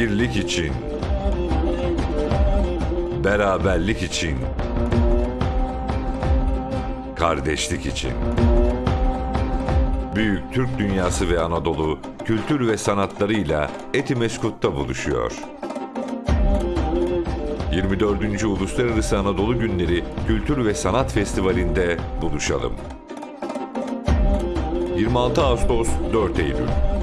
Birlik için. Beraberlik için. Kardeşlik için. Büyük Türk dünyası ve Anadolu kültür ve sanatlarıyla Etimeskut'ta buluşuyor. 24. Uluslararası Anadolu Günleri Kültür ve Sanat Festivali'nde buluşalım. 26 Ağustos 4 Eylül